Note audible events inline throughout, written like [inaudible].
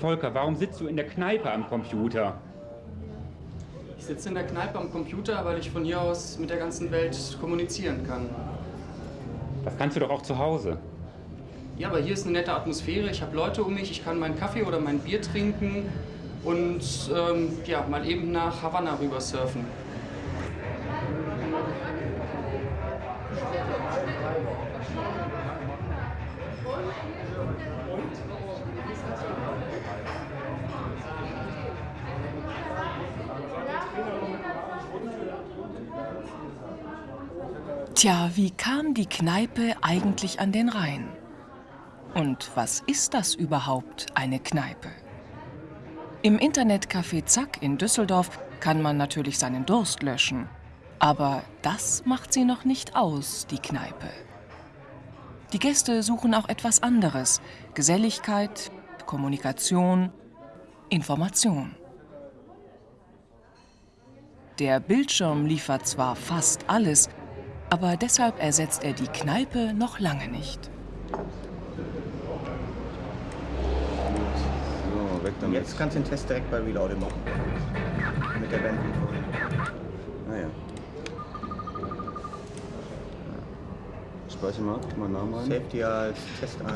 Volker, warum sitzt du in der Kneipe am Computer? Ich sitze in der Kneipe am Computer, weil ich von hier aus mit der ganzen Welt kommunizieren kann. Das kannst du doch auch zu Hause. Ja, aber hier ist eine nette Atmosphäre. Ich habe Leute um mich, ich kann meinen Kaffee oder mein Bier trinken und ähm, ja, mal eben nach Havanna rüber surfen. Tja, wie kam die Kneipe eigentlich an den Rhein? Und was ist das überhaupt, eine Kneipe? Im Internetcafé Zack in Düsseldorf kann man natürlich seinen Durst löschen. Aber das macht sie noch nicht aus, die Kneipe. Die Gäste suchen auch etwas anderes. Geselligkeit, Kommunikation, Information. Der Bildschirm liefert zwar fast alles, aber deshalb ersetzt er die Kneipe noch lange nicht. So, weg damit. Jetzt kannst du den Test direkt bei Reloaded machen. Mit der Band wie vorhin. Naja. Speicher mal, mal Namen rein. Safety als Test 1.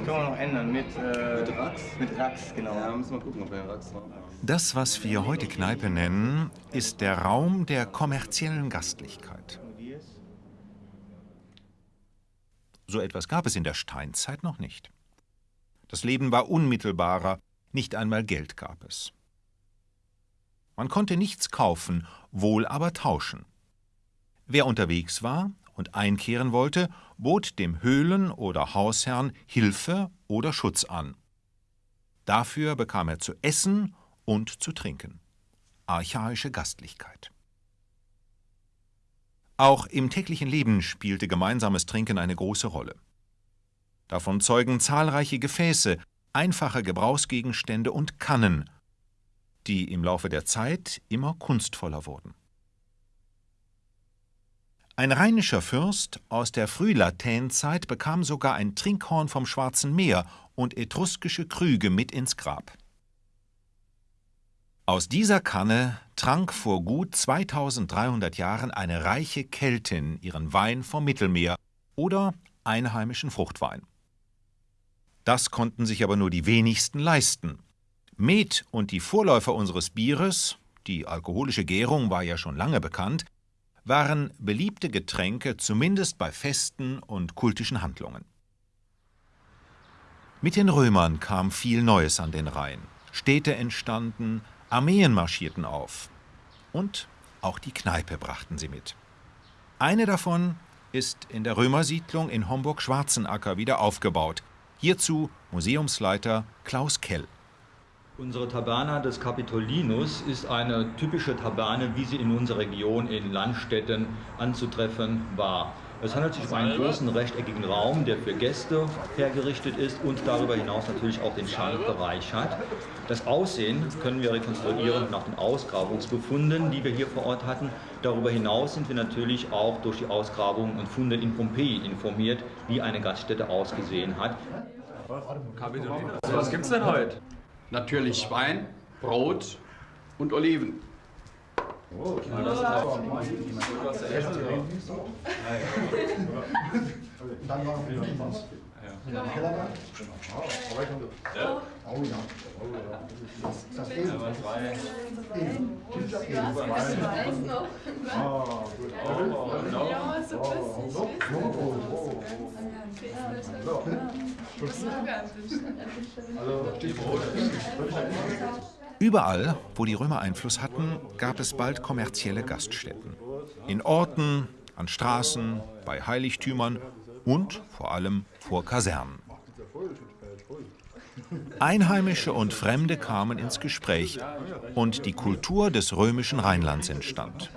Das können wir noch ändern mit, äh, Mit Rax? Mit Rax, genau. Ja, müssen wir gucken, ob wir Rax haben. Das, was wir heute Kneipe nennen, ist der Raum der kommerziellen Gastlichkeit. So etwas gab es in der Steinzeit noch nicht. Das Leben war unmittelbarer, nicht einmal Geld gab es. Man konnte nichts kaufen, wohl aber tauschen. Wer unterwegs war und einkehren wollte, bot dem Höhlen- oder Hausherrn Hilfe oder Schutz an. Dafür bekam er zu essen und zu trinken. Archaische Gastlichkeit. Auch im täglichen Leben spielte gemeinsames Trinken eine große Rolle. Davon zeugen zahlreiche Gefäße, einfache Gebrauchsgegenstände und Kannen, die im Laufe der Zeit immer kunstvoller wurden. Ein rheinischer Fürst aus der Frühlatänzeit bekam sogar ein Trinkhorn vom Schwarzen Meer und etruskische Krüge mit ins Grab. Aus dieser Kanne trank vor gut 2300 Jahren eine reiche Keltin ihren Wein vom Mittelmeer oder einheimischen Fruchtwein. Das konnten sich aber nur die wenigsten leisten. Met und die Vorläufer unseres Bieres, die alkoholische Gärung war ja schon lange bekannt, waren beliebte Getränke zumindest bei Festen und kultischen Handlungen. Mit den Römern kam viel Neues an den Rhein. Städte entstanden, Armeen marschierten auf. Und auch die Kneipe brachten sie mit. Eine davon ist in der Römersiedlung in Homburg-Schwarzenacker wieder aufgebaut. Hierzu Museumsleiter Klaus Kell. Unsere Taberna des Capitolinus ist eine typische Taverne, wie sie in unserer Region in Landstädten anzutreffen war. Es handelt sich um einen großen rechteckigen Raum, der für Gäste hergerichtet ist und darüber hinaus natürlich auch den Schankbereich hat. Das Aussehen können wir rekonstruieren nach den Ausgrabungsbefunden, die wir hier vor Ort hatten. Darüber hinaus sind wir natürlich auch durch die Ausgrabungen und Funde in Pompeji informiert, wie eine Gaststätte ausgesehen hat. Capitolinus, was gibt's denn heute? Natürlich Wein, Brot und Oliven. Oh, das ist auch Dann war noch was. Ja. Überall, wo die Römer Einfluss hatten, gab es bald kommerzielle Gaststätten. In Orten, an Straßen, bei Heiligtümern und vor allem vor Kasernen. Einheimische und Fremde kamen ins Gespräch und die Kultur des römischen Rheinlands entstand.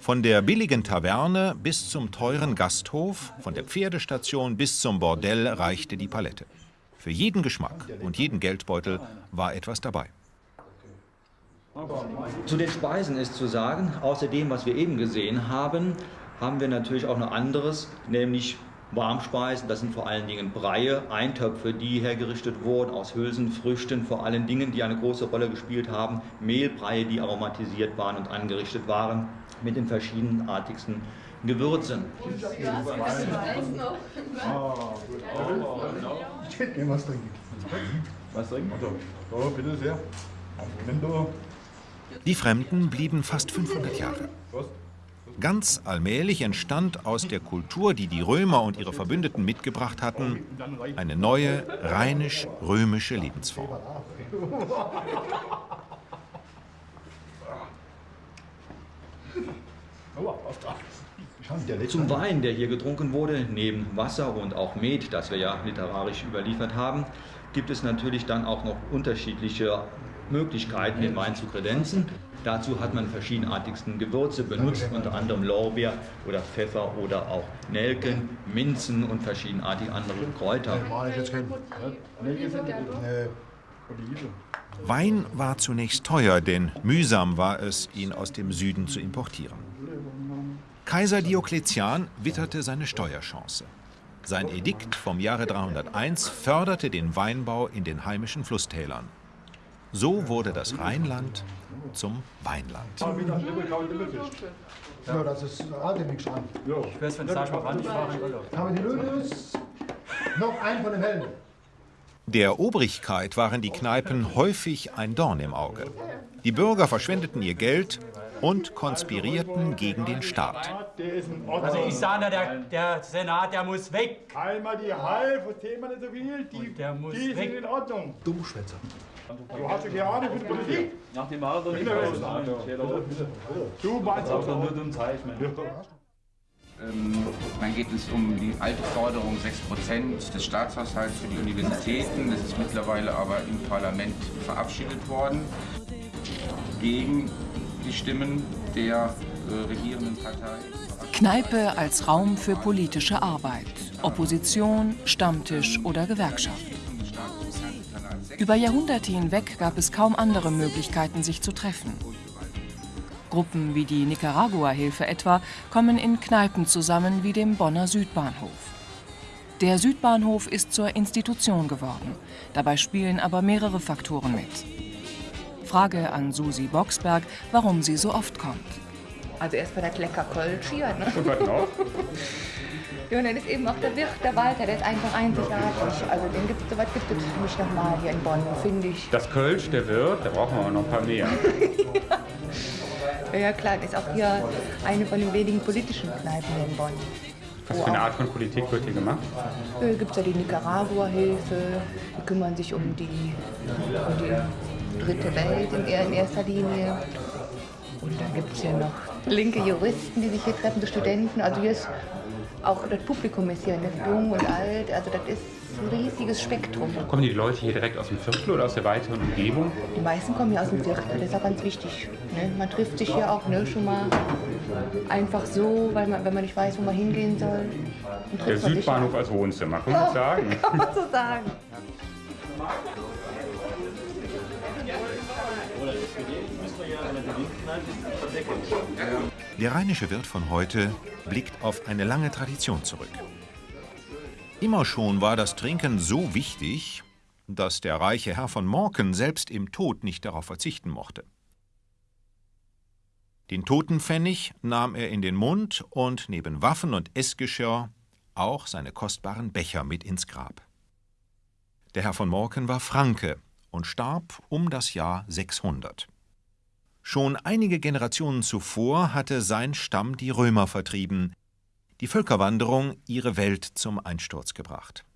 Von der billigen Taverne bis zum teuren Gasthof, von der Pferdestation bis zum Bordell reichte die Palette. Für jeden Geschmack und jeden Geldbeutel war etwas dabei. Zu den Speisen ist zu sagen, außer dem, was wir eben gesehen haben, haben wir natürlich auch noch anderes, nämlich Warmspeisen, das sind vor allen Dingen Breie, Eintöpfe, die hergerichtet wurden aus Hülsenfrüchten, vor allen Dingen, die eine große Rolle gespielt haben, Mehlbreie, die aromatisiert waren und angerichtet waren mit den verschiedenartigsten Gewürzen. Ich hätte gerne was trinken. Was trinken? Bitte sehr. Die Fremden blieben fast 500 Jahre. Ganz allmählich entstand aus der Kultur, die die Römer und ihre Verbündeten mitgebracht hatten, eine neue rheinisch-römische Lebensform. Zum Wein, der hier getrunken wurde, neben Wasser und auch Met, das wir ja literarisch überliefert haben, gibt es natürlich dann auch noch unterschiedliche Möglichkeiten, den Wein zu kredenzen. Dazu hat man verschiedenartigsten Gewürze benutzt, unter anderem Lorbeer oder Pfeffer oder auch Nelken, Minzen und verschiedenartige andere Kräuter. Wein war zunächst teuer, denn mühsam war es, ihn aus dem Süden zu importieren. Kaiser Diokletian witterte seine Steuerchance. Sein Edikt vom Jahre 301 förderte den Weinbau in den heimischen Flusstälern. So wurde das Rheinland zum Weinland. Ja, das ist Ademix an. Ich weiß, wenn Sag mal ran, ich fahre Haben wir die Lötus? Noch ein von den Hellen. Der Obrigkeit waren die Kneipen häufig ein Dorn im Auge. Die Bürger verschwendeten ihr Geld und konspirierten gegen den Staat. Also ich sage, der, der Senat, der muss weg. Einmal die halbe, Thema nicht so viel, die, der muss die weg. sind in Ordnung. Dummschwätzer. Du hast ja keine Ahnung von Politik. Nach dem Marathon nicht Du meinst auch nur dumm Zeichen. Ähm, dann geht es um die alte Forderung 6% des Staatshaushalts für die Universitäten. Das ist mittlerweile aber im Parlament verabschiedet worden. Gegen die Stimmen der äh, regierenden Partei. Kneipe als Raum für politische Arbeit, Opposition, Stammtisch oder Gewerkschaft. Über Jahrhunderte hinweg gab es kaum andere Möglichkeiten, sich zu treffen. Gruppen wie die Nicaragua-Hilfe etwa kommen in Kneipen zusammen wie dem Bonner Südbahnhof. Der Südbahnhof ist zur Institution geworden. Dabei spielen aber mehrere Faktoren mit. Frage an Susi Boxberg, warum sie so oft kommt. Also erstmal das lecker Kölsch hier. Ne? Und was noch? [laughs] Ja, und dann ist eben auch der Wirt, der Walter, der ist einfach einzigartig. Also den gibt es, sowas gibt es nicht nochmal hier in Bonn, finde ich. Das Kölsch, der Wirt, da brauchen wir auch noch ein paar mehr. [laughs] Ja klar, das ist auch hier eine von den wenigen politischen Kneipen hier in Bonn. Was für eine Art von Politik wird hier gemacht? Äh, gibt es ja die Nicaragua-Hilfe, die kümmern sich um die, um die dritte Welt in, in erster Linie. Und dann gibt es hier noch linke Juristen, die sich hier treffen, die Studenten. Also hier ist auch das Publikum ist hier, ne? jung und alt. Also das ist ein riesiges Spektrum. Kommen die Leute hier direkt aus dem Viertel oder aus der weiteren Umgebung? Die meisten kommen hier aus dem Viertel, das ist auch ganz wichtig. Ne? Man trifft sich hier auch ne, schon mal einfach so, weil man, wenn man nicht weiß, wo man hingehen soll. Der Südbahnhof als Wohnzimmer, kann man Ja, sagen. [laughs] Kann man so sagen. [laughs] Der rheinische Wirt von heute blickt auf eine lange Tradition zurück. Immer schon war das Trinken so wichtig, dass der reiche Herr von Morken selbst im Tod nicht darauf verzichten mochte. Den Totenpfennig nahm er in den Mund und neben Waffen und Essgeschirr auch seine kostbaren Becher mit ins Grab. Der Herr von Morken war Franke und starb um das Jahr 600. Schon einige Generationen zuvor hatte sein Stamm die Römer vertrieben, die Völkerwanderung ihre Welt zum Einsturz gebracht.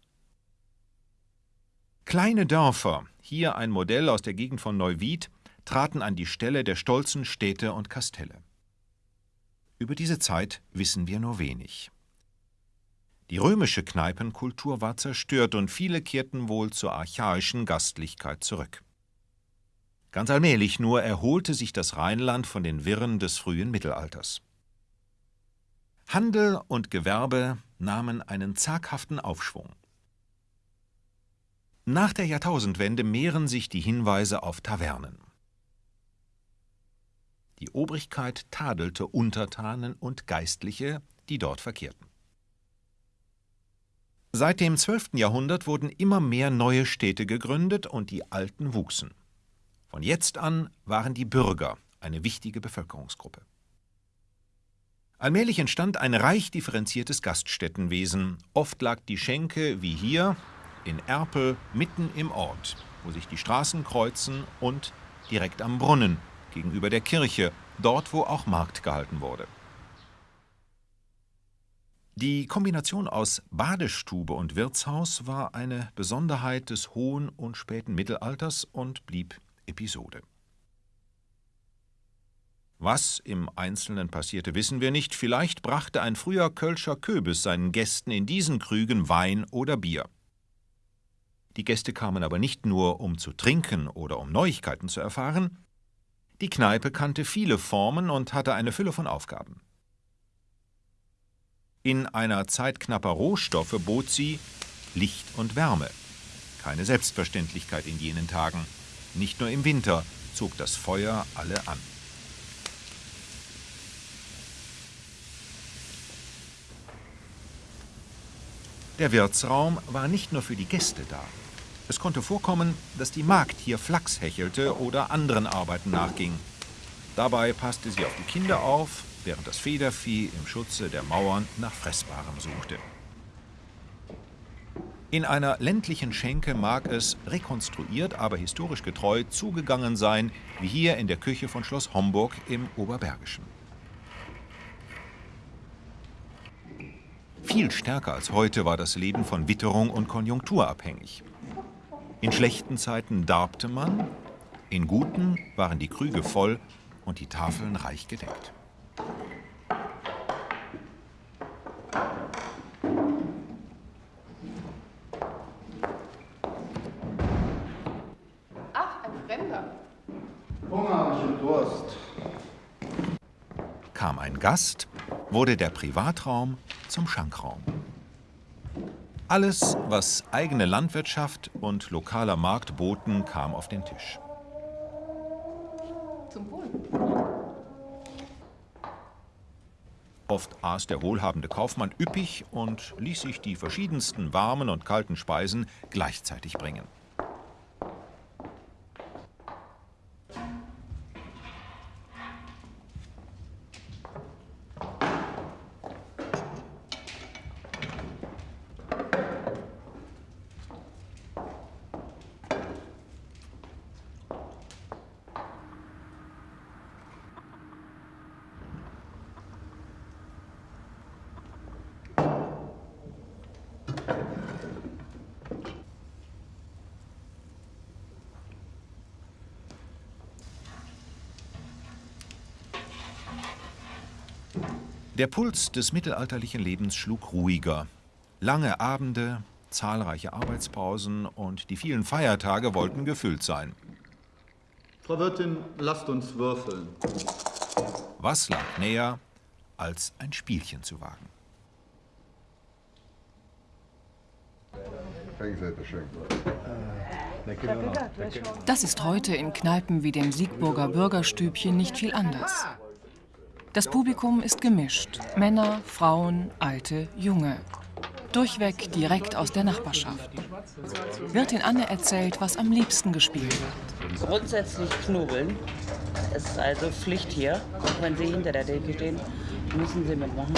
Kleine Dörfer, hier ein Modell aus der Gegend von Neuwied, traten an die Stelle der stolzen Städte und Kastelle. Über diese Zeit wissen wir nur wenig. Die römische Kneipenkultur war zerstört und viele kehrten wohl zur archaischen Gastlichkeit zurück. Ganz allmählich nur erholte sich das Rheinland von den Wirren des frühen Mittelalters. Handel und Gewerbe nahmen einen zaghaften Aufschwung. Nach der Jahrtausendwende mehren sich die Hinweise auf Tavernen. Die Obrigkeit tadelte Untertanen und Geistliche, die dort verkehrten. Seit dem 12. Jahrhundert wurden immer mehr neue Städte gegründet und die alten wuchsen. Von jetzt an waren die Bürger eine wichtige Bevölkerungsgruppe. Allmählich entstand ein reich differenziertes Gaststättenwesen. Oft lag die Schenke, wie hier, in Erpel, mitten im Ort, wo sich die Straßen kreuzen und direkt am Brunnen, gegenüber der Kirche, dort, wo auch Markt gehalten wurde. Die Kombination aus Badestube und Wirtshaus war eine Besonderheit des hohen und späten Mittelalters und blieb Episode. Was im Einzelnen passierte, wissen wir nicht. Vielleicht brachte ein früher Kölscher Köbis seinen Gästen in diesen Krügen Wein oder Bier. Die Gäste kamen aber nicht nur, um zu trinken oder um Neuigkeiten zu erfahren. Die Kneipe kannte viele Formen und hatte eine Fülle von Aufgaben. In einer Zeit knapper Rohstoffe bot sie Licht und Wärme. Keine Selbstverständlichkeit in jenen Tagen. Nicht nur im Winter zog das Feuer alle an. Der Wirtsraum war nicht nur für die Gäste da. Es konnte vorkommen, dass die Magd hier Flachs hechelte oder anderen Arbeiten nachging. Dabei passte sie auf die Kinder auf, während das Federvieh im Schutze der Mauern nach Fressbarem suchte. In einer ländlichen Schenke mag es, rekonstruiert, aber historisch getreu, zugegangen sein, wie hier in der Küche von Schloss Homburg im Oberbergischen. Viel stärker als heute war das Leben von Witterung und Konjunktur abhängig. In schlechten Zeiten darbte man, in guten waren die Krüge voll und die Tafeln reich gedeckt. Gast, wurde der Privatraum zum Schankraum. Alles, was eigene Landwirtschaft und lokaler Markt boten, kam auf den Tisch. Zum Wohl. Oft aß der wohlhabende Kaufmann üppig und ließ sich die verschiedensten warmen und kalten Speisen gleichzeitig bringen. Der Puls des mittelalterlichen Lebens schlug ruhiger. Lange Abende, zahlreiche Arbeitspausen und die vielen Feiertage wollten gefüllt sein. Frau Wirtin, lasst uns würfeln. Was lag näher, als ein Spielchen zu wagen? Das ist heute in Kneipen wie dem Siegburger Bürgerstübchen nicht viel anders. Das Publikum ist gemischt. Männer, Frauen, Alte, Junge. Durchweg direkt aus der Nachbarschaft. Wirtin Anne erzählt, was am liebsten gespielt wird. Grundsätzlich knobeln. Es ist also Pflicht hier. Auch wenn Sie hinter der Theke stehen, müssen Sie mitmachen.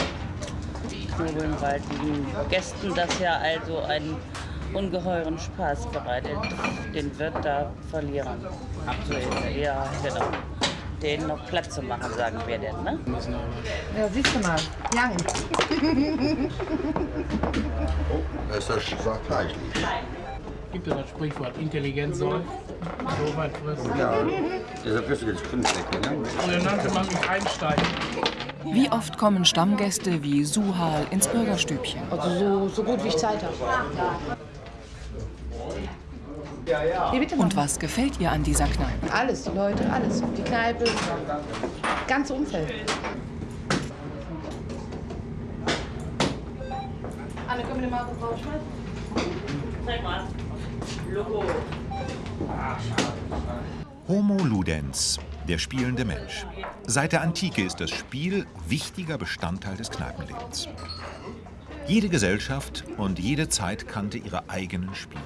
Knobeln, weil den Gästen das ja also einen ungeheuren Spaß bereitet. Den wird da verlieren. Er. Ja, genau. Den noch Platz zu machen, sagen wir denn, ne? Ja, siehst du mal. Lang. Das sagt reichlich. Gibt ja das Sprichwort, Intelligenz soll so weit fressen. Ja, deshalb wirst du jetzt Kunstdecke, ne? Und dann nannte man mich Einstein. Wie oft kommen Stammgäste wie Suhal ins Bürgerstübchen? Also so, so gut wie ich Zeit habe. Hier, bitte Und was gefällt ihr an dieser Kneipe? Alles, die Leute, alles. Die Kneipe, das ganze Umfeld. Anne, können wir den mal rausschmeißen? Zeig mal. Logo. Homo Ludens, Der spielende Mensch. Seit der Antike ist das Spiel wichtiger Bestandteil des Kneipenlebens. Jede Gesellschaft und jede Zeit kannte ihre eigenen Spiele.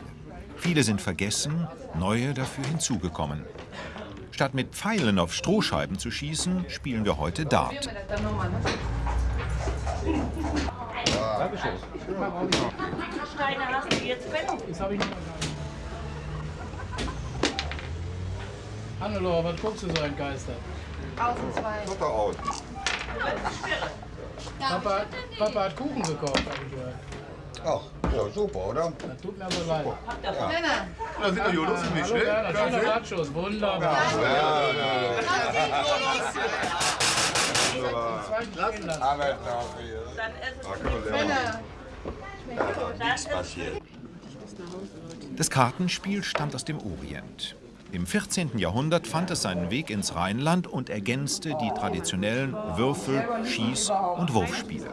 Viele sind vergessen, neue dafür hinzugekommen. Statt mit Pfeilen auf Strohscheiben zu schießen, spielen wir heute Dart. Hannelore, was guckst du so entgeistert? Außen zwei. Mutter aus. Papa, Papa hat Kuchen gekocht, habe ich gehört. Ach, ja, super, oder? Das tut mir aber leid. Ja. Männer. Da sind wir Jonas und mich, ne? Schöner Nachschuss, wunderbar. Ja, ja, Lassen. Arbeit hier. Dann essen wir nichts passiert. Das Kartenspiel stammt aus dem Orient. Im 14. Jahrhundert fand es seinen Weg ins Rheinland und ergänzte die traditionellen Würfel-, Schieß- und Wurfspiele.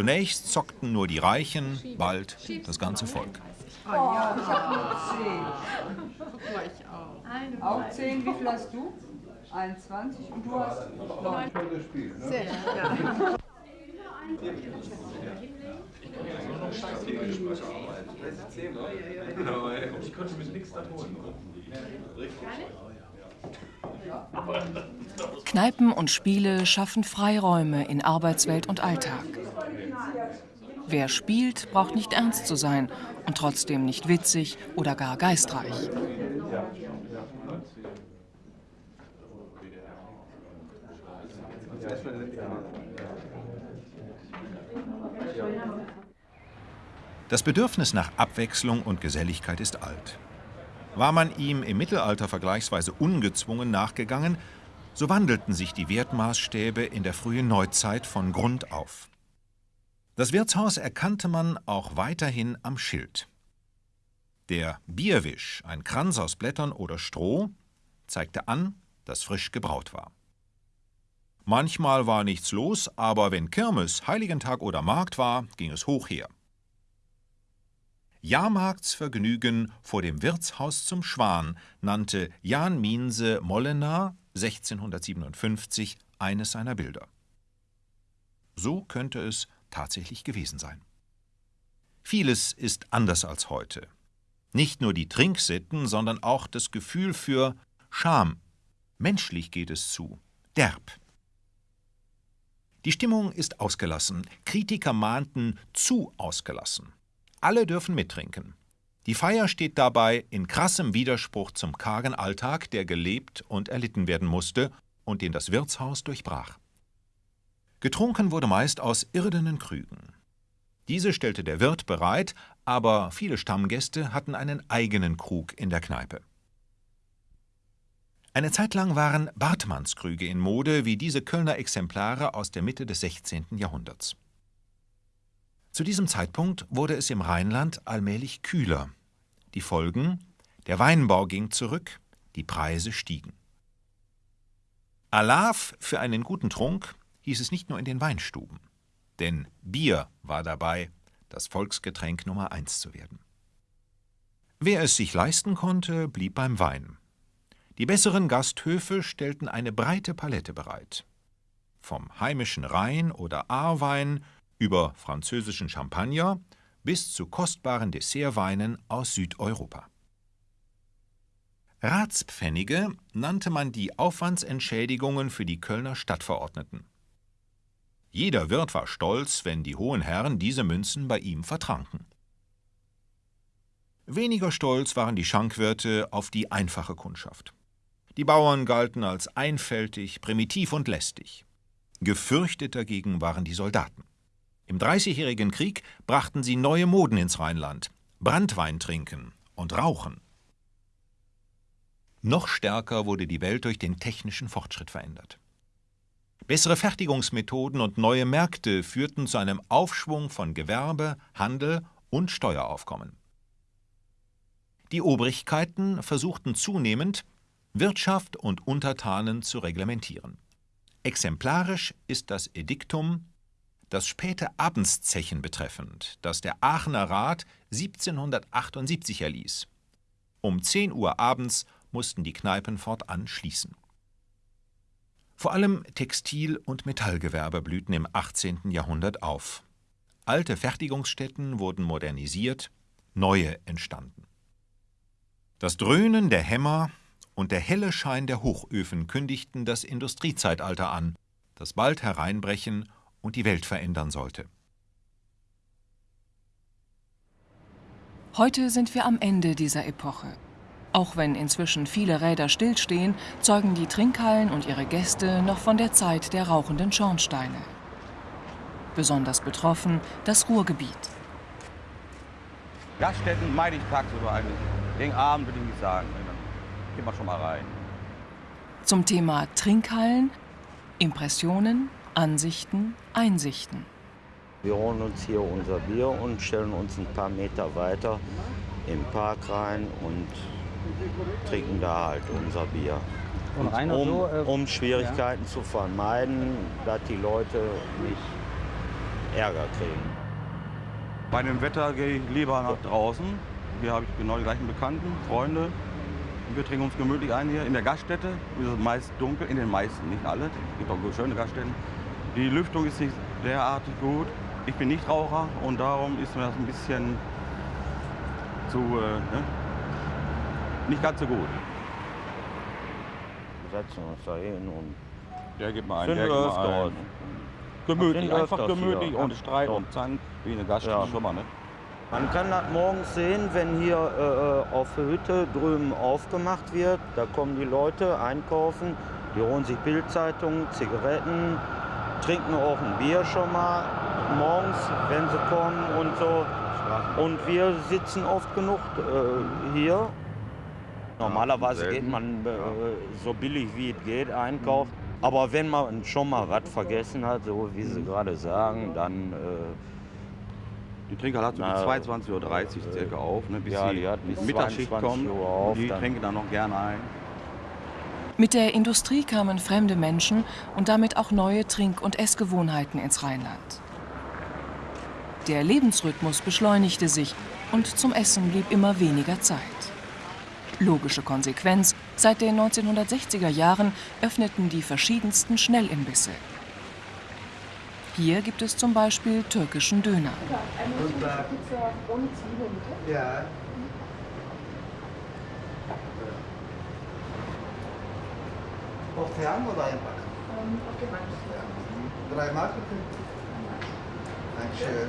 Zunächst zockten nur die Reichen, bald das ganze Volk. Oh ja, ich habe nur zehn. Guck mal, ich auch. Auch zehn, wie viel hast du? 21 und du hast neun. Sehr schön, ja. Ich konnte mit nichts da holen. Kneipen und Spiele schaffen Freiräume in Arbeitswelt und Alltag. Wer spielt, braucht nicht ernst zu sein und trotzdem nicht witzig oder gar geistreich. Das Bedürfnis nach Abwechslung und Geselligkeit ist alt. War man ihm im Mittelalter vergleichsweise ungezwungen nachgegangen, so wandelten sich die Wertmaßstäbe in der frühen Neuzeit von Grund auf. Das Wirtshaus erkannte man auch weiterhin am Schild. Der Bierwisch, ein Kranz aus Blättern oder Stroh, zeigte an, dass frisch gebraut war. Manchmal war nichts los, aber wenn Kirmes, Heiligentag oder Markt war, ging es hoch her. Jahrmarktsvergnügen vor dem Wirtshaus zum Schwan nannte Jan Miense Mollenar 1657 eines seiner Bilder. So könnte es tatsächlich gewesen sein. Vieles ist anders als heute. Nicht nur die Trinksitten, sondern auch das Gefühl für Scham. Menschlich geht es zu, derb. Die Stimmung ist ausgelassen, Kritiker mahnten zu ausgelassen. Alle dürfen mittrinken. Die Feier steht dabei in krassem Widerspruch zum kargen Alltag, der gelebt und erlitten werden musste und den das Wirtshaus durchbrach. Getrunken wurde meist aus irdenen Krügen. Diese stellte der Wirt bereit, aber viele Stammgäste hatten einen eigenen Krug in der Kneipe. Eine Zeit lang waren Bartmannskrüge in Mode, wie diese Kölner Exemplare aus der Mitte des 16. Jahrhunderts. Zu diesem Zeitpunkt wurde es im Rheinland allmählich kühler. Die Folgen? Der Weinbau ging zurück, die Preise stiegen. Alav für einen guten Trunk hieß es nicht nur in den Weinstuben. Denn Bier war dabei, das Volksgetränk Nummer eins zu werden. Wer es sich leisten konnte, blieb beim Wein. Die besseren Gasthöfe stellten eine breite Palette bereit. Vom heimischen Rhein- oder Ahrwein über französischen Champagner bis zu kostbaren Dessertweinen aus Südeuropa. Ratspfennige nannte man die Aufwandsentschädigungen für die Kölner Stadtverordneten. Jeder Wirt war stolz, wenn die hohen Herren diese Münzen bei ihm vertranken. Weniger stolz waren die Schankwirte auf die einfache Kundschaft. Die Bauern galten als einfältig, primitiv und lästig. Gefürchtet dagegen waren die Soldaten. Im Dreißigjährigen Krieg brachten sie neue Moden ins Rheinland: Brandwein trinken und rauchen. Noch stärker wurde die Welt durch den technischen Fortschritt verändert. Bessere Fertigungsmethoden und neue Märkte führten zu einem Aufschwung von Gewerbe, Handel und Steueraufkommen. Die Obrigkeiten versuchten zunehmend, Wirtschaft und Untertanen zu reglementieren. Exemplarisch ist das Ediktum, das späte Abendszechen betreffend, das der Aachener Rat 1778 erließ. Um 10 Uhr abends mussten die Kneipen fortan schließen. Vor allem Textil- und Metallgewerbe blühten im 18. Jahrhundert auf. Alte Fertigungsstätten wurden modernisiert, neue entstanden. Das Dröhnen der Hämmer und der helle Schein der Hochöfen kündigten das Industriezeitalter an, das bald hereinbrechen und die Welt verändern sollte. Heute sind wir am Ende dieser Epoche. Auch wenn inzwischen viele Räder stillstehen, zeugen die Trinkhallen und ihre Gäste noch von der Zeit der rauchenden Schornsteine. Besonders betroffen das Ruhrgebiet. Gaststätten meide ich tagsüber eigentlich. Gegen Abend würde ich nicht sagen. Dann geht man schon mal rein. Zum Thema Trinkhallen, Impressionen, Ansichten, Einsichten. Wir holen uns hier unser Bier und stellen uns ein paar Meter weiter im Park rein und trinken da halt unser Bier. Und rein und um, so, äh, um Schwierigkeiten zu vermeiden, dass die Leute nicht Ärger kriegen. Bei dem Wetter gehe ich lieber nach draußen. Hier habe ich genau die gleichen Bekannten, Freunde. Und wir trinken uns gemütlich ein hier in der Gaststätte. Es ist meist dunkel, in den meisten, nicht alle. Es gibt auch schöne Gaststätten. Die Lüftung ist nicht derartig gut. Ich bin nicht Raucher und darum ist mir das ein bisschen zu, äh, ne? Nicht ganz so gut. Wir setzen uns da hin und Der gibt mal ein, sind der gibt mal öfter. ein. Gemütlich, einfach gemütlich und Streit und Zank wie eine Gaststätte Ja. schon mal, ne? Man kann das morgens sehen, wenn hier äh, auf der Hütte drüben aufgemacht wird. Da kommen die Leute einkaufen, die holen sich Bildzeitungen, Zigaretten, trinken auch ein Bier schon mal morgens, wenn sie kommen und so. Und wir sitzen oft genug äh, hier. Normalerweise geht man äh, so billig wie es geht einkaufen. Aber wenn man schon mal was vergessen hat, so wie Sie gerade sagen, dann... Äh, Die Trinkhalle hat so bis Na, 22.30 Uhr circa auf, ne, bis ja, die, die hat bis Mittagsschicht 22 kommt. Auf, die trinken dann noch gerne ein. Mit der Industrie kamen fremde Menschen und damit auch neue Trink- und Essgewohnheiten ins Rheinland. Der Lebensrhythmus beschleunigte sich und zum Essen blieb immer weniger Zeit. Logische Konsequenz, seit den 1960er Jahren öffneten die verschiedensten Schnellimbisse. Hier gibt es zum Beispiel türkischen Döner. Drei Mark bitte. Dankeschön.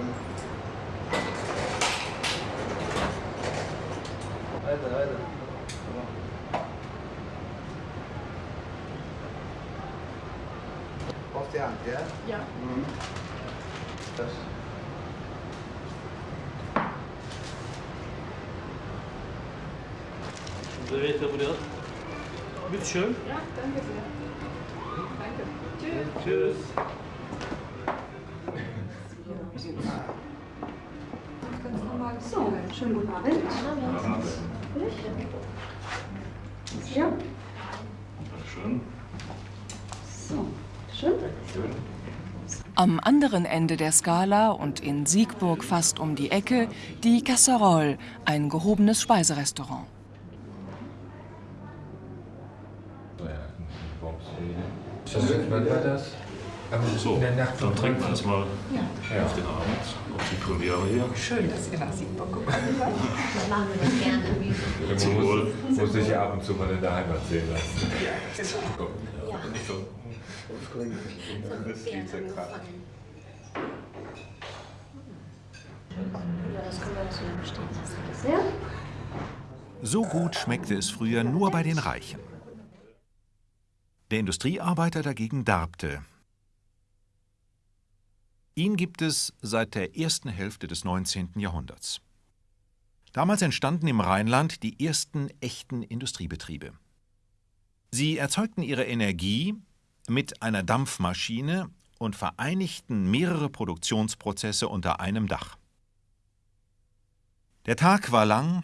Weiter, weiter. Auf die Hand, ja? Ja. Mhm. Das. Bitte schön. Ja, danke sehr. Danke. Tschüss. Tschüss. Ganz normal. So, schönen guten Abend. Ja. Schön. So, schön. Am anderen Ende der Skala und in Siegburg fast um die Ecke die Casserole, ein gehobenes Speiserestaurant. Das? So, dann trinken wir uns mal Ja. auf den Abend, auf die Premiere hier. Schön, dass ihr nach Siegburg gekommen seid. Das machen wir das gerne. Zum Wohl. Muss sich ja ab und zu mal in der Heimat sehen lassen. Ja, genau. Das bestehen lassen. Sehr. So gut schmeckte es früher nur bei den Reichen. Der Industriearbeiter dagegen darbte. Ihn gibt es seit der ersten Hälfte des 19. Jahrhunderts. Damals entstanden im Rheinland die ersten echten Industriebetriebe. Sie erzeugten ihre Energie mit einer Dampfmaschine und vereinigten mehrere Produktionsprozesse unter einem Dach. Der Tag war lang,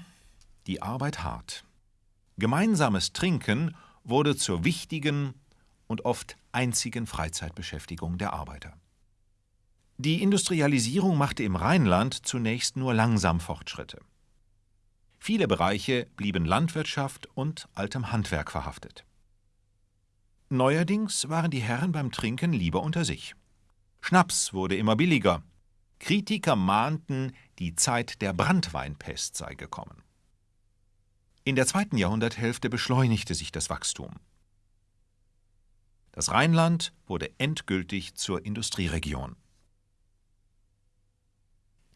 die Arbeit hart. Gemeinsames Trinken wurde zur wichtigen und oft einzigen Freizeitbeschäftigung der Arbeiter. Die Industrialisierung machte im Rheinland zunächst nur langsam Fortschritte. Viele Bereiche blieben Landwirtschaft und altem Handwerk verhaftet. Neuerdings waren die Herren beim Trinken lieber unter sich. Schnaps wurde immer billiger. Kritiker mahnten, die Zeit der Brandweinpest sei gekommen. In der zweiten Jahrhunderthälfte beschleunigte sich das Wachstum. Das Rheinland wurde endgültig zur Industrieregion.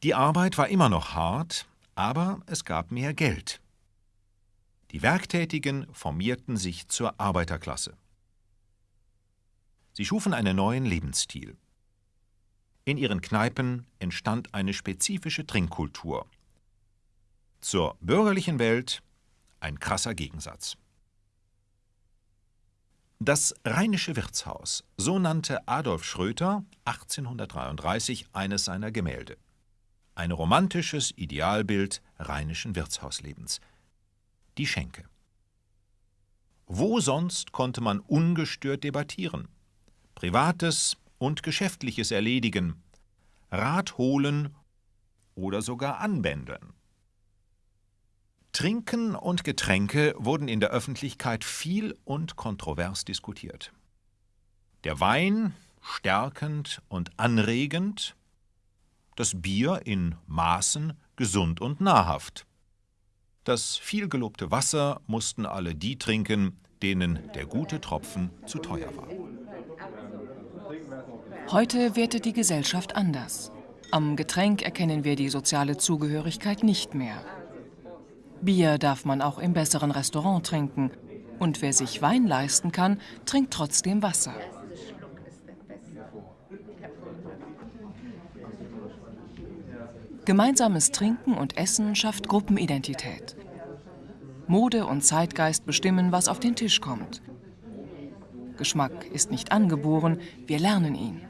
Die Arbeit war immer noch hart, aber es gab mehr Geld. Die Werktätigen formierten sich zur Arbeiterklasse. Sie schufen einen neuen Lebensstil. In ihren Kneipen entstand eine spezifische Trinkkultur. Zur bürgerlichen Welt ein krasser Gegensatz. Das Rheinische Wirtshaus, so nannte Adolf Schröter 1833 eines seiner Gemälde. Ein romantisches Idealbild rheinischen Wirtshauslebens. Die Schenke. Wo sonst konnte man ungestört debattieren, Privates und Geschäftliches erledigen, Rat holen oder sogar anbändeln. Trinken und Getränke wurden in der Öffentlichkeit viel und kontrovers diskutiert. Der Wein stärkend und anregend, das Bier in Maßen gesund und nahrhaft. Das vielgelobte Wasser mussten alle die trinken, denen der gute Tropfen zu teuer war. Heute wertet die Gesellschaft anders. Am Getränk erkennen wir die soziale Zugehörigkeit nicht mehr. Bier darf man auch im besseren Restaurant trinken. Und wer sich Wein leisten kann, trinkt trotzdem Wasser. Gemeinsames Trinken und Essen schafft Gruppenidentität. Mode und Zeitgeist bestimmen, was auf den Tisch kommt. Geschmack ist nicht angeboren, wir lernen ihn.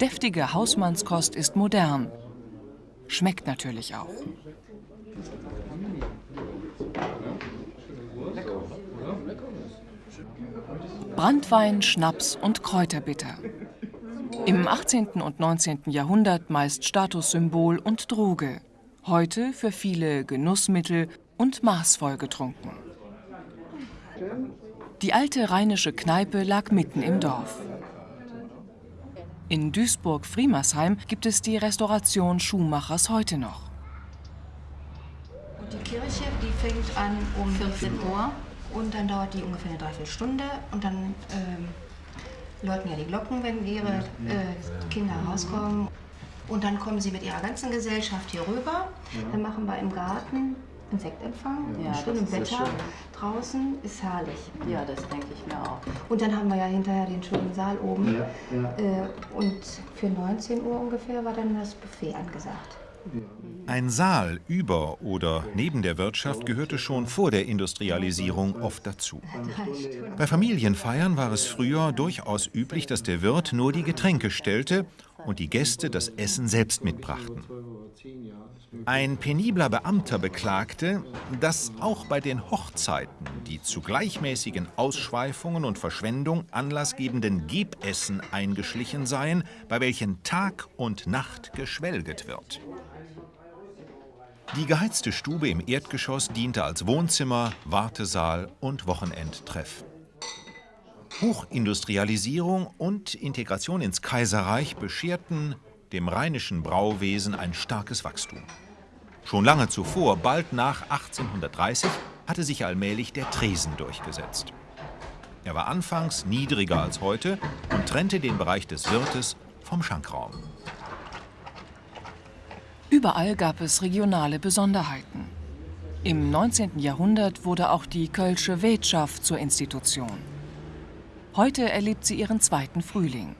Deftige Hausmannskost ist modern. Schmeckt natürlich auch. Brandwein, Schnaps und Kräuterbitter. Im 18. und 19. Jahrhundert meist Statussymbol und Droge. Heute für viele Genussmittel und maßvoll getrunken. Die alte rheinische Kneipe lag mitten im Dorf. In Duisburg-Friemersheim gibt es die Restauration Schuhmachers heute noch. Die Kirche, die fängt an um 14 Uhr und dann dauert die ungefähr eine Dreiviertelstunde und dann ähm, läuten ja die Glocken, wenn ihre äh, Kinder rauskommen. Und dann kommen sie mit ihrer ganzen Gesellschaft hier rüber. Dann machen wir im Garten einen Sektempfang, Ja, schön im das ist Wetter. Draußen ist herrlich. Ja, das denke ich mir auch. Und dann haben wir ja hinterher den schönen Saal oben. Ja, ja. Äh, und für 19 Uhr ungefähr war dann das Buffet angesagt. Ein Saal über oder neben der Wirtschaft gehörte schon vor der Industrialisierung oft dazu. Bei Familienfeiern war es früher durchaus üblich, dass der Wirt nur die Getränke stellte und die Gäste das Essen selbst mitbrachten. Ein penibler Beamter beklagte, dass auch bei den Hochzeiten die zu gleichmäßigen Ausschweifungen und Verschwendung anlassgebenden Gebessen eingeschlichen seien, bei welchen Tag und Nacht geschwelget wird. Die geheizte Stube im Erdgeschoss diente als Wohnzimmer, Wartesaal und Wochenendtreff. Hochindustrialisierung und Integration ins Kaiserreich bescherten dem rheinischen Brauwesen ein starkes Wachstum. Schon lange zuvor, bald nach 1830, hatte sich allmählich der Tresen durchgesetzt. Er war anfangs niedriger als heute und trennte den Bereich des Wirtes vom Schankraum. Überall gab es regionale Besonderheiten. Im 19. Jahrhundert wurde auch die Kölsche Wätschaft zur Institution. Heute erlebt sie ihren zweiten Frühling.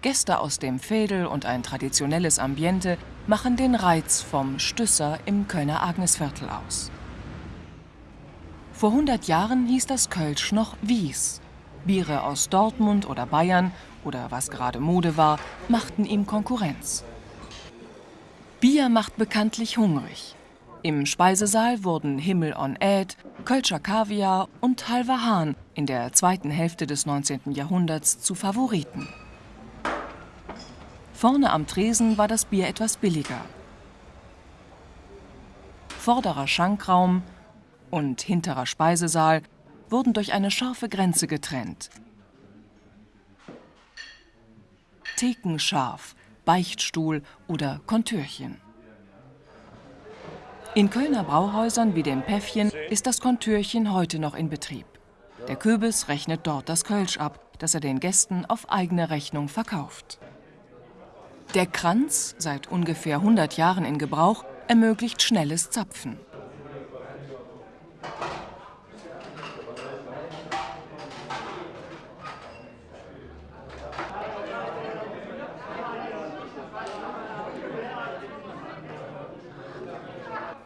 Gäste aus dem Fädel und ein traditionelles Ambiente machen den Reiz vom Stüsser im Kölner Agnesviertel aus. Vor 100 Jahren hieß das Kölsch noch Wies. Biere aus Dortmund oder Bayern oder was gerade Mode war, machten ihm Konkurrenz. Bier macht bekanntlich hungrig. Im Speisesaal wurden Himmel on Äd, Kölscher Kaviar und Halver Hahn in der zweiten Hälfte des 19. Jahrhunderts zu Favoriten. Vorne am Tresen war das Bier etwas billiger. Vorderer Schankraum und hinterer Speisesaal wurden durch eine scharfe Grenze getrennt. Thekenscharf, Beichtstuhl oder Kontürchen. In Kölner Brauhäusern wie dem Päffchen ist das Kontürchen heute noch in Betrieb. Der Köbis rechnet dort das Kölsch ab, das er den Gästen auf eigene Rechnung verkauft. Der Kranz, seit ungefähr 100 Jahren in Gebrauch, ermöglicht schnelles Zapfen.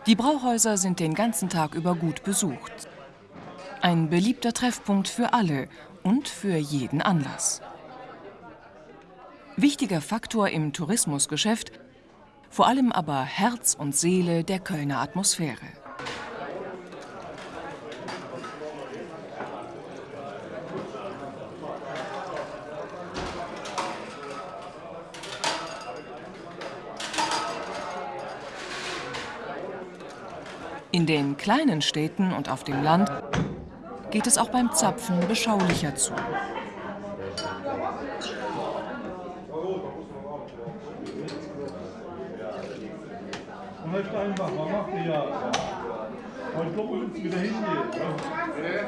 Die Brauhäuser sind den ganzen Tag über gut besucht. Ein beliebter Treffpunkt für alle und für jeden Anlass. Wichtiger Faktor im Tourismusgeschäft, vor allem aber Herz und Seele der Kölner Atmosphäre. In den kleinen Städten und auf dem Land geht es auch beim Zapfen beschaulicher zu. Herr Steinbach, was macht ihr ja? Heute kommen wir wieder hin hier.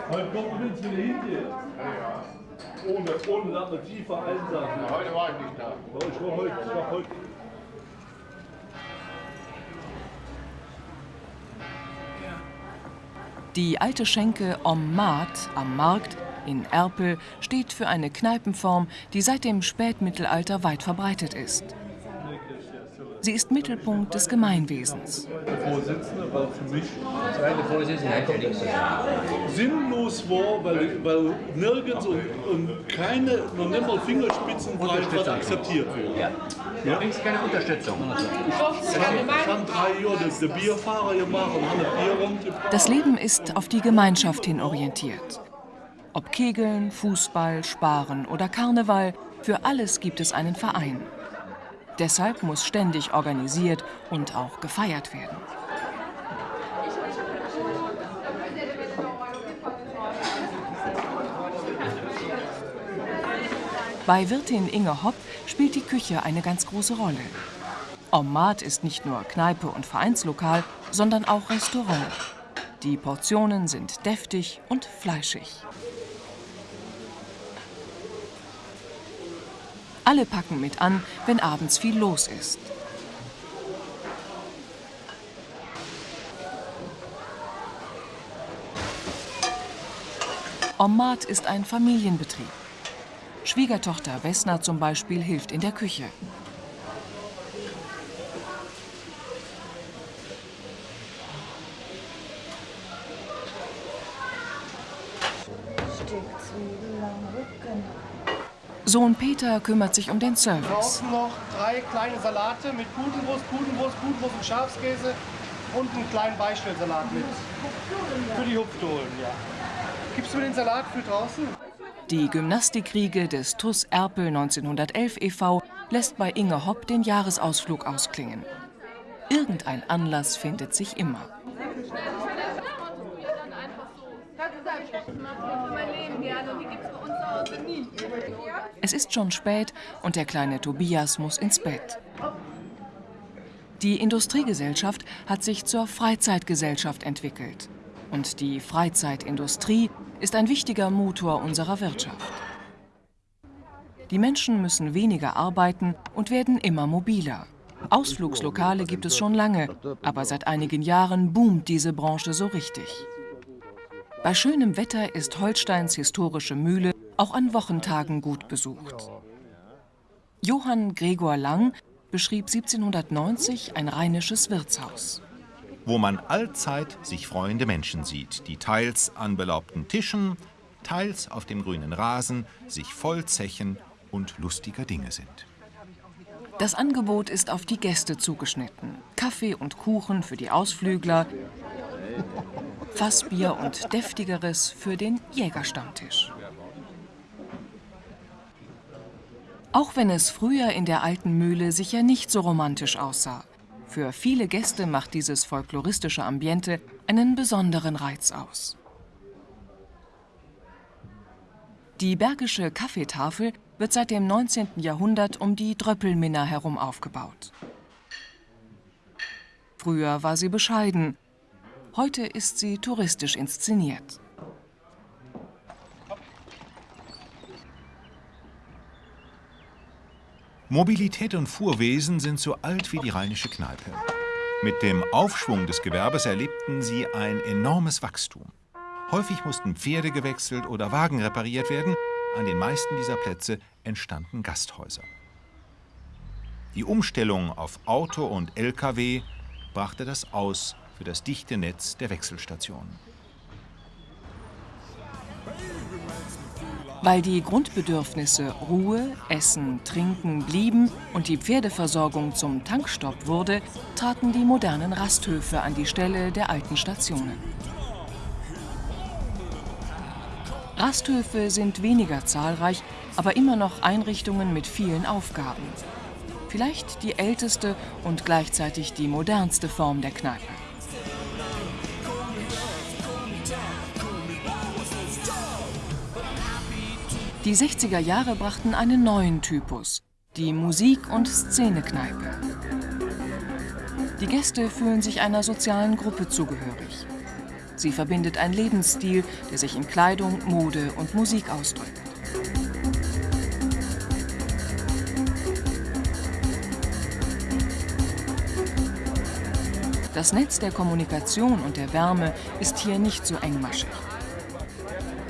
Kommen wir wieder hin hier. Ohne, ohne dass wir tiefer einsagen. Heute war ich nicht da. Ich war heute, ich war heute. Die alte Schenke Om Maat am Markt in Erpel steht für eine Kneipenform, die seit dem Spätmittelalter weit verbreitet ist. Sie ist Mittelpunkt des Gemeinwesens. Vorsitzende, weil für mich sinnlos war, weil, weil nirgends und, und keine, noch nicht mal Fingerspitzenbreit akzeptiert wurde. Ja. Übrigens keine Unterstützung. Das Leben ist auf die Gemeinschaft hin orientiert. Ob Kegeln, Fußball, Sparen oder Karneval, für alles gibt es einen Verein. Deshalb muss ständig organisiert und auch gefeiert werden. Bei Wirtin Inge Hopp spielt die Küche eine ganz große Rolle. Omat ist nicht nur Kneipe und Vereinslokal, sondern auch Restaurant. Die Portionen sind deftig und fleischig. Alle packen mit an, wenn abends viel los ist. Omat ist ein Familienbetrieb. Schwiegertochter Wessner zum Beispiel hilft in der Küche. Sohn Peter kümmert sich um den Wir Service. brauchen noch drei kleine Salate mit Putenbrust, Putenbrust, Putenbrust und Schafskäse und einen kleinen Beistellsalat mit. Für die Hupfdohlen, ja. Gibst du mir den Salat für draußen? Die Gymnastikriege des TUS Erpel 1911 e.V. lässt bei Inge Hopp den Jahresausflug ausklingen. Irgendein Anlass findet sich immer. Es ist schon spät und der kleine Tobias muss ins Bett. Die Industriegesellschaft hat sich zur Freizeitgesellschaft entwickelt. Und die Freizeitindustrie ist ein wichtiger Motor unserer Wirtschaft. Die Menschen müssen weniger arbeiten und werden immer mobiler. Ausflugslokale gibt es schon lange, aber seit einigen Jahren boomt diese Branche so richtig. Bei schönem Wetter ist Holsteins historische Mühle auch an Wochentagen gut besucht. Johann Gregor Lang beschrieb 1790 ein rheinisches Wirtshaus. Wo man allzeit sich freuende Menschen sieht, die teils an belaubten Tischen, teils auf dem grünen Rasen sich voll Zechen und lustiger Dinge sind. Das Angebot ist auf die Gäste zugeschnitten. Kaffee und Kuchen für die Ausflügler, Fassbier und Deftigeres für den Jägerstammtisch. Auch wenn es früher in der alten Mühle sicher nicht so romantisch aussah. Für viele Gäste macht dieses folkloristische Ambiente einen besonderen Reiz aus. Die Bergische Kaffeetafel wird seit dem 19. Jahrhundert um die Dröppelminna herum aufgebaut. Früher war sie bescheiden, heute ist sie touristisch inszeniert. Mobilität und Fuhrwesen sind so alt wie die rheinische Kneipe. Mit dem Aufschwung des Gewerbes erlebten sie ein enormes Wachstum. Häufig mussten Pferde gewechselt oder Wagen repariert werden. An den meisten dieser Plätze entstanden Gasthäuser. Die Umstellung auf Auto und Lkw brachte das Aus für das dichte Netz der Wechselstationen. Weil die Grundbedürfnisse Ruhe, Essen, Trinken blieben und die Pferdeversorgung zum Tankstopp wurde, traten die modernen Rasthöfe an die Stelle der alten Stationen. Rasthöfe sind weniger zahlreich, aber immer noch Einrichtungen mit vielen Aufgaben. Vielleicht die älteste und gleichzeitig die modernste Form der Kneipe. Die 60er Jahre brachten einen neuen Typus, die Musik- und Szenekneipe. Die Gäste fühlen sich einer sozialen Gruppe zugehörig. Sie verbindet einen Lebensstil, der sich in Kleidung, Mode und Musik ausdrückt. Das Netz der Kommunikation und der Wärme ist hier nicht so engmaschig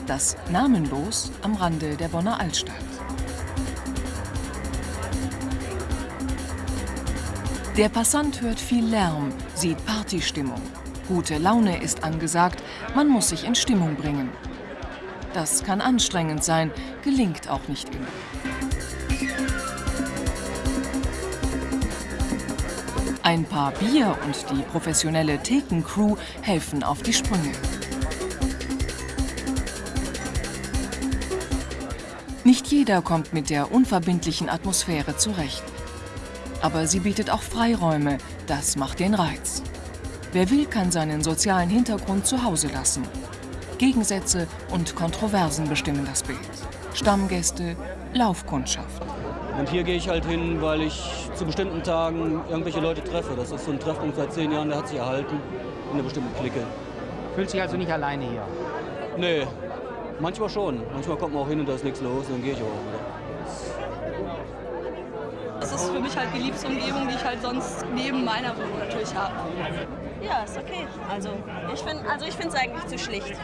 das namenlos am Rande der Bonner Altstadt. Der Passant hört viel Lärm, sieht Partystimmung. Gute Laune ist angesagt, man muss sich in Stimmung bringen. Das kann anstrengend sein, gelingt auch nicht immer. Ein paar Bier und die professionelle Thekencrew helfen auf die Sprünge. Nicht jeder kommt mit der unverbindlichen Atmosphäre zurecht. Aber sie bietet auch Freiräume, das macht den Reiz. Wer will, kann seinen sozialen Hintergrund zu Hause lassen. Gegensätze und Kontroversen bestimmen das Bild. Stammgäste, Laufkundschaft. Und hier gehe ich halt hin, weil ich zu bestimmten Tagen irgendwelche Leute treffe. Das ist so ein Treffpunkt seit zehn Jahren, der hat sich erhalten in einer bestimmten Clique. Fühlt sich also nicht alleine hier? Nee, Manchmal schon. Manchmal kommt man auch hin und da ist nichts los, dann gehe ich auch wieder. Das ist für mich halt die liebste Umgebung, die ich halt sonst neben meiner Wohnung natürlich habe. Ja, ist okay. Also ich finde also es eigentlich zu schlicht.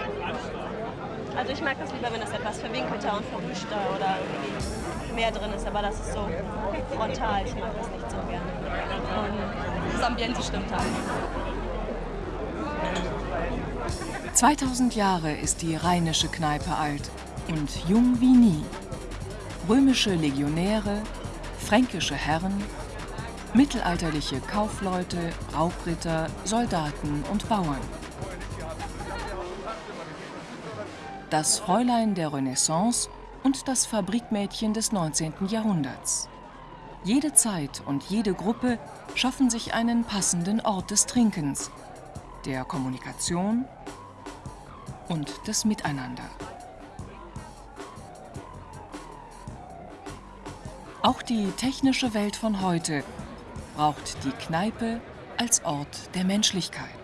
Also ich mag das lieber, wenn es etwas verwinkelter und verwischter oder irgendwie mehr drin ist, aber das ist so frontal. Ich mag das nicht so gerne. Und das Ambiente stimmt halt. 2000 Jahre ist die rheinische Kneipe alt und jung wie nie. Römische Legionäre, fränkische Herren, mittelalterliche Kaufleute, Raubritter, Soldaten und Bauern. Das Fräulein der Renaissance und das Fabrikmädchen des 19. Jahrhunderts. Jede Zeit und jede Gruppe schaffen sich einen passenden Ort des Trinkens, der Kommunikation und des Miteinander. Auch die technische Welt von heute braucht die Kneipe als Ort der Menschlichkeit.